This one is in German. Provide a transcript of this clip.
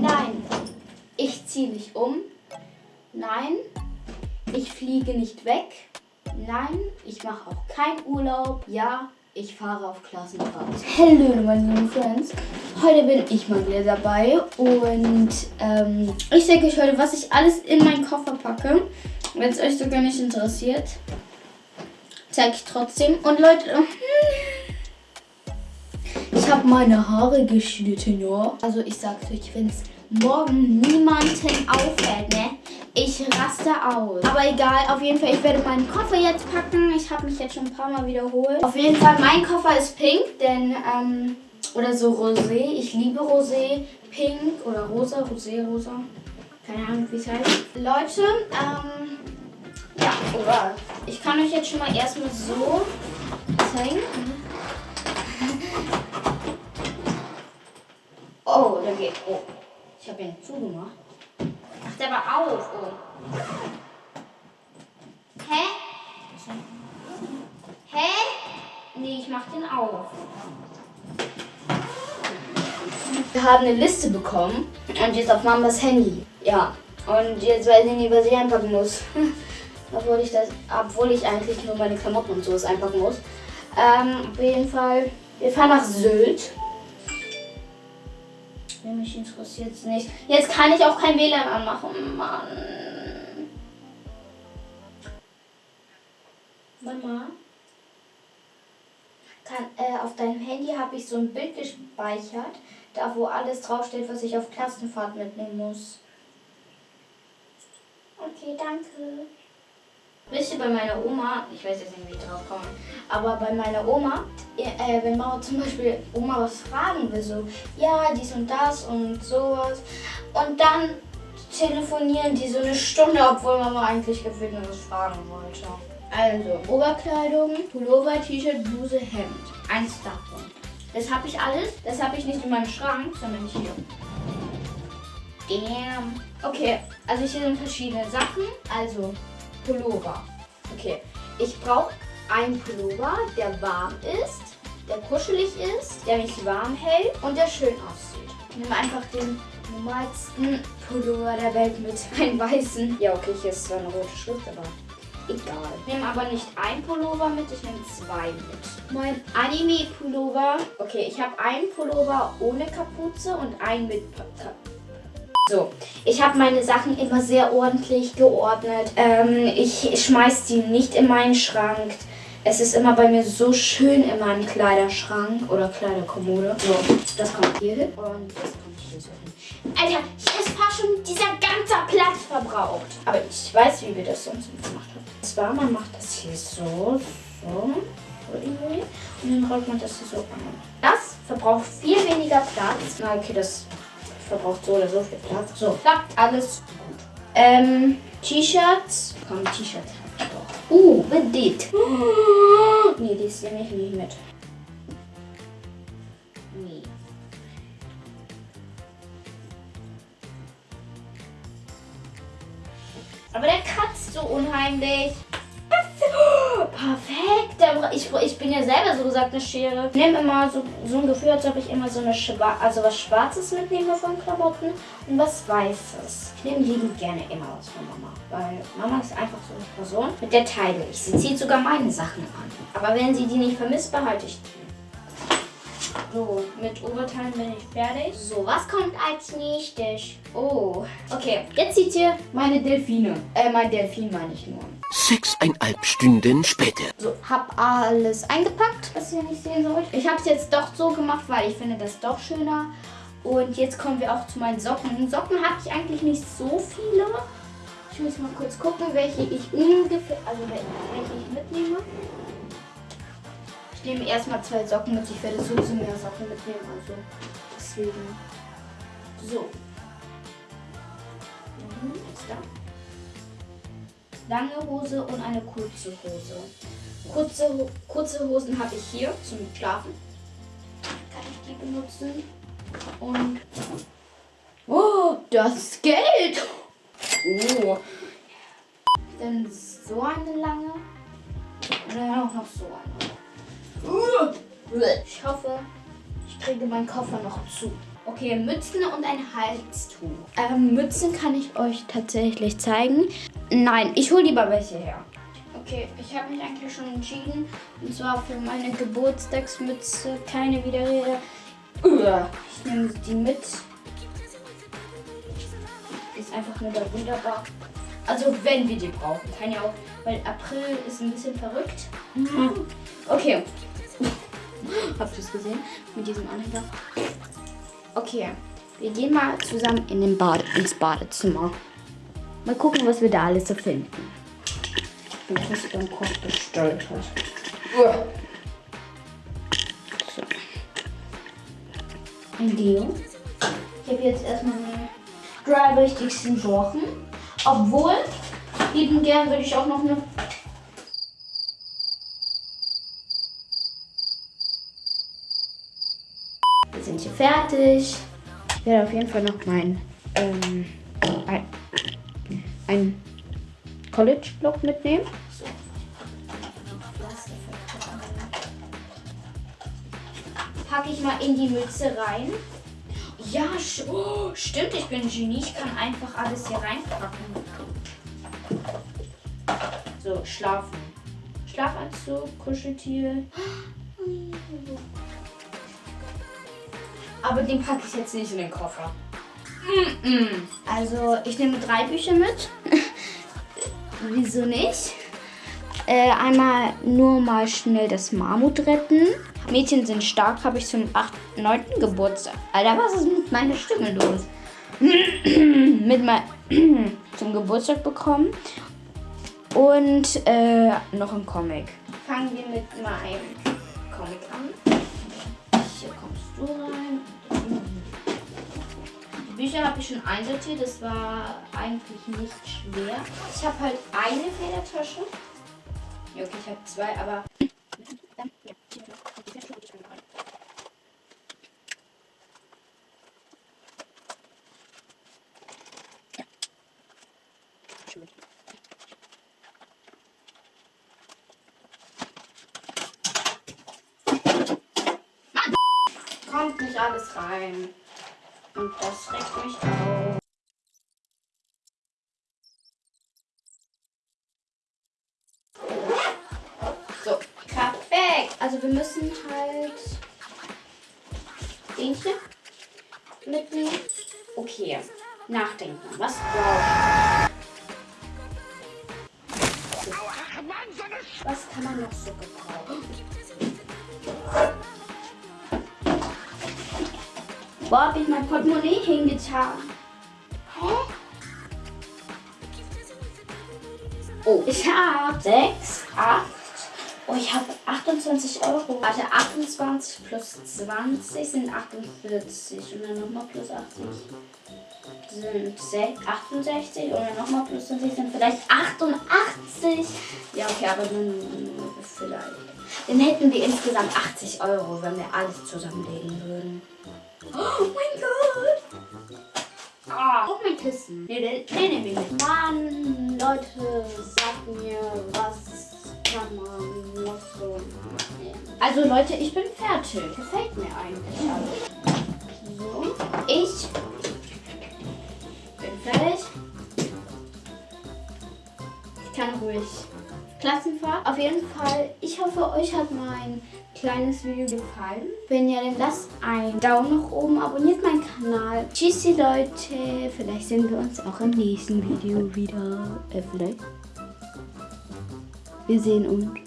Nein, ich ziehe nicht um. Nein, ich fliege nicht weg. Nein, ich mache auch keinen Urlaub. Ja, ich fahre auf Klassenfahrt. Hallo meine lieben Friends. Heute bin ich mal wieder dabei und ähm, ich zeige euch heute, was ich alles in meinen Koffer packe. Wenn es euch sogar nicht interessiert, zeige ich trotzdem. Und Leute, ich habe meine Haare geschnitten, ja. Also ich sag's euch, wenn es morgen niemanden auffällt, ne? Ich raste aus. Aber egal, auf jeden Fall, ich werde meinen Koffer jetzt packen. Ich habe mich jetzt schon ein paar Mal wiederholt. Auf jeden Fall, mein Koffer ist pink, denn, ähm, oder so rosé. Ich liebe rosé, pink oder rosa, rosé, rosa. Keine Ahnung, wie es heißt. Leute, ähm, ja, oder ich kann euch jetzt schon mal erstmal so zeigen. Da geht, oh. Ich habe ihn zugemacht. Macht aber auf. Oh. Hä? Hä? Nee, ich mach den auf. Wir haben eine Liste bekommen und jetzt auf Mamas Handy. Ja. Und jetzt weiß ich nicht, was ich einpacken muss. obwohl ich das, obwohl ich eigentlich nur meine Klamotten und sowas einpacken muss. Ähm, auf jeden Fall. Wir fahren nach Sylt. Mich interessiert es nicht. Jetzt kann ich auch kein WLAN anmachen. Mann. Mama. Kann, äh, auf deinem Handy habe ich so ein Bild gespeichert, da wo alles draufsteht, was ich auf Klassenfahrt mitnehmen muss. Okay, danke. Wisst ihr, bei meiner Oma, ich weiß jetzt nicht, wie ich drauf komme, aber bei meiner Oma, äh, wenn Mama zum Beispiel Oma was fragen will, so, ja, dies und das und sowas, und dann telefonieren die so eine Stunde, obwohl Mama eigentlich gefühlt nur was fragen wollte. Also, Oberkleidung, Pullover, T-Shirt, Bluse, Hemd. Eins davon. Das habe ich alles. Das habe ich nicht in meinem Schrank, sondern hier. Damn. Okay, also hier sind verschiedene Sachen. Also, Pullover. Okay, ich brauche einen Pullover, der warm ist, der kuschelig ist, der mich warm hält und der schön aussieht. Ich nehme einfach den normalsten Pullover der Welt mit, einen weißen. Ja, okay, hier ist zwar eine rote Schrift, aber egal. Ich nehme aber nicht ein Pullover mit, ich nehme zwei mit. Mein Anime-Pullover. Okay, ich habe einen Pullover ohne Kapuze und einen mit Kapuze. So, ich habe meine Sachen immer sehr ordentlich geordnet. Ähm, ich schmeiß die nicht in meinen Schrank. Es ist immer bei mir so schön in meinem Kleiderschrank oder Kleiderkommode. So, das kommt hier hin und das kommt hier so hin. Alter, hier ist fast schon dieser ganze Platz verbraucht. Aber ich weiß, wie wir das sonst gemacht haben. Und zwar, man macht das hier so, so. Und dann rollt man das hier so an. Das verbraucht viel weniger Platz. Na, okay, das verbraucht so oder so viel Platz. So, klappt alles gut. Ähm, T-Shirts. Komm, T-Shirts hab ich doch. Uh, Vedit. Nee, die ist nehme ich nicht mit. Nee. Aber der kratzt so unheimlich. Perfekt. Ich, ich bin ja selber so gesagt eine Schere. Ich nehme immer so, so ein Gefühl, als ob ich immer so eine Schwa also was Schwarzes mitnehme von Klamotten und was Weißes. Ich nehme liebend gerne immer was von Mama. Weil Mama ist einfach so eine Person, mit der teile ich. Sie zieht sogar meine Sachen an. Aber wenn sie die nicht vermisst, behalte ich die. So, mit Oberteilen bin ich fertig. So, was kommt als nächstes? Oh, okay. Jetzt seht ihr meine Delfine. Äh, mein Delfin meine ich nur. Sechseinhalb Stunden später. So, hab alles eingepackt, was ihr nicht sehen sollt. Ich habe es jetzt doch so gemacht, weil ich finde das doch schöner. Und jetzt kommen wir auch zu meinen Socken. Socken habe ich eigentlich nicht so viele. Ich muss mal kurz gucken, welche ich ungefähr, also welche ich mitnehme. Ich nehme erstmal zwei Socken mit. Ich werde sowieso mehr Socken mitnehmen, also deswegen. So. Mhm, ist da lange Hose und eine kurze Hose. Kurze, kurze Hosen habe ich hier zum Schlafen. Kann ich die benutzen. Und... Oh, das Geld! Oh. Dann so eine lange. Und dann auch noch so eine. Ich hoffe, ich kriege meinen Koffer noch zu. Okay, Mützen und ein Halstuch. Ähm, Mützen kann ich euch tatsächlich zeigen. Nein, ich hole lieber welche her. Okay, ich habe mich eigentlich schon entschieden. Und zwar für meine Geburtstagsmütze. Keine Widerrede. Ich nehme die mit. Ist einfach nur da wunderbar. Also wenn wir die brauchen. Kann ja auch, weil April ist ein bisschen verrückt. Okay. Habt ihr es gesehen? Mit diesem Anhänger. Okay. Wir gehen mal zusammen in den Bade, ins Badezimmer. Mal gucken, was wir da alles so finden. Wie was beim Koch bestellt hat. So. Ein Deo. Ich habe jetzt erstmal meine drei wichtigsten Sachen. Obwohl, lieben gern würde ich auch noch eine Wir sind hier fertig. Ich werde auf jeden Fall noch mein ähm, ein, ein College-Block mitnehmen. Packe ich mal in die Mütze rein. Ja, sch- oh, stimmt, ich bin ein Genie. Ich kann einfach alles hier reinpacken. So, schlafen. Schlafanzug, Kuscheltier. Aber den packe ich jetzt nicht in den Koffer. Also, ich nehme drei Bücher mit. Wieso nicht? Äh, einmal nur mal schnell das Mammut retten. Mädchen sind stark, habe ich zum 8., 9. Geburtstag. Alter, was ist mit meiner Stimme los? mit mein, zum Geburtstag bekommen. Und äh, noch ein Comic. Fangen wir mit meinem Comic an. Hier kommst du rein. Bücher habe ich schon einsortiert. Das war eigentlich nicht schwer. Ich habe halt eine Federtasche. Ja, okay, ich habe zwei, aber. Kommt nicht alles rein. Und das regt mich auf. So, perfekt. Also wir müssen halt den hier mitnehmen. Okay, nachdenken. Was brauche ich? Was kann man noch so gebrauchen? Wo habe ich mein Portemonnaie hingetan? Hä? Oh, ich habe 6, 8. Oh, ich habe 28 Euro. Warte, 28 plus 20 sind 48. Und dann nochmal plus 80 sind 6, 68. Und dann nochmal plus 20 sind vielleicht 88. Ja, okay, aber dann vielleicht. Dann hätten wir insgesamt 80 Euro, wenn wir alles zusammenlegen würden. Oh mein Gott! Ah, auch mein Kissen. Nee, nehme ich mit. Mann, Leute, sagt mir, was kann man noch so nehmen? Also Leute, ich bin fertig. Gefällt mir eigentlich alles. So, ich bin fertig. Ich kann ruhig Klassenfahrt. Auf jeden Fall, ich hoffe, euch hat mein kleines Video gefallen. Wenn ja, dann lasst einen Daumen nach oben, abonniert meinen Kanal. Tschüssi Leute, vielleicht sehen wir uns auch im nächsten Video wieder. Äh, vielleicht. Wir sehen uns.